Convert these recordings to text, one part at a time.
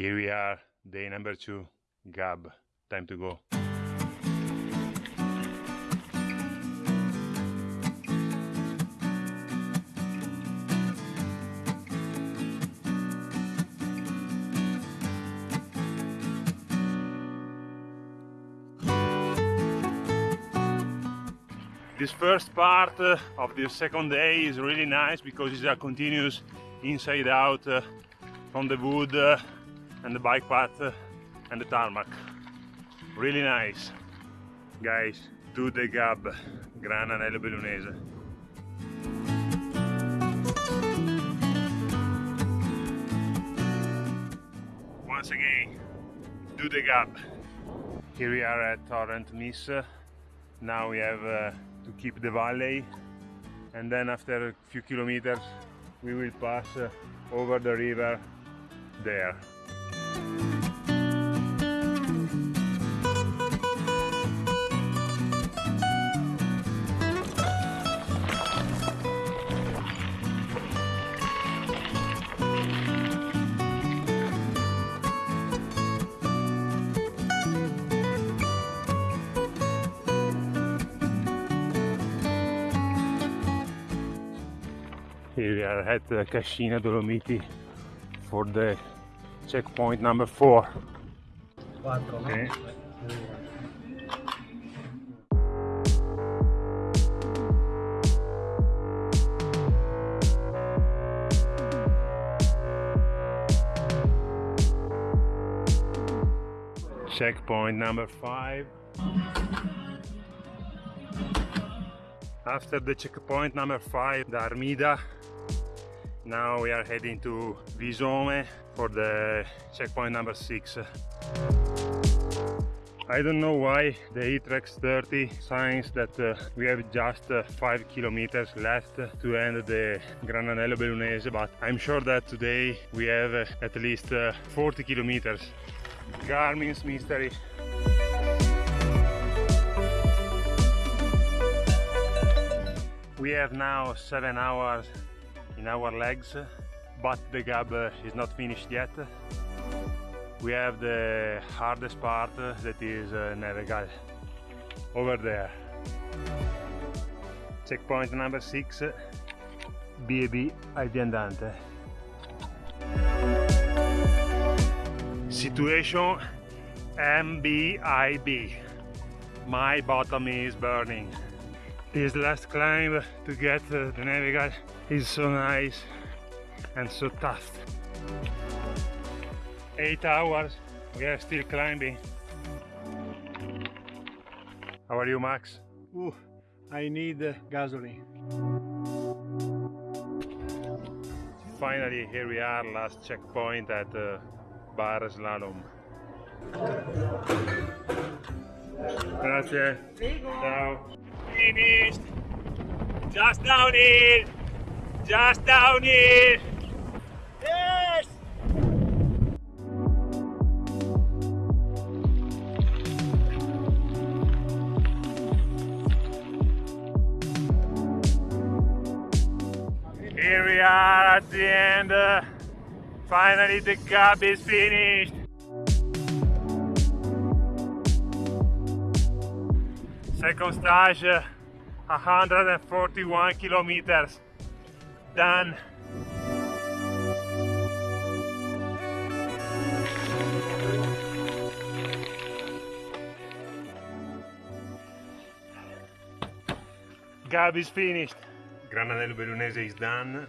Here we are, day number two, Gab, time to go. This first part uh, of the second day is really nice because it's a continuous inside out uh, from the wood uh, and the bike path uh, and the tarmac. Really nice. Guys, do the gab, Gran Anello Bellunese. Once again, do the gab. Here we are at Torrent Miss. Now we have uh, to keep the valley and then after a few kilometers we will pass uh, over the river there. Here we are at Cascina Dolomiti for the checkpoint number four. Okay. Checkpoint number five. After the checkpoint number five, the Armida, now we are heading to Visome for the checkpoint number six. I don't know why the eTrex 30 signs that uh, we have just uh, 5 kilometers left to end the Gran Anello Bellunese, but I'm sure that today we have uh, at least uh, 40 kilometers. Garmin's mystery. We have now 7 hours in our legs, but the uh, is not finished yet. We have the hardest part that is uh, Nevegal, over there. Checkpoint number 6, BAB Albiandante. Situation MBIB. My bottom is burning. This last climb to get uh, the Nevegal is so nice and so tough. Eight hours, we are still climbing. How are you, Max? Ooh, I need uh, gasoline. Finally, here we are, last checkpoint at uh, Bar Slalom. Grazie. Ciao. Finished. Just down here. Just downhill. Yes. Here we are at the end. uh, finally, the cup is finished. Second stage, uh, 141 kilometers. Done. Gab is finished. Gran Anello Bellunese is done.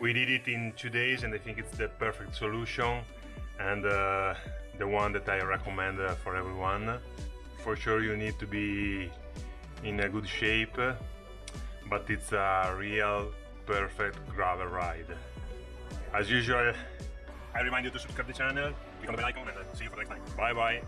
We did it in two days and I think it's the perfect solution and uh, the one that I recommend uh, for everyone. For sure you need to be in a good shape but it's a real perfect gravel ride. As usual, I remind you to subscribe to the channel, click on the bell icon and see you for the next time. Bye bye!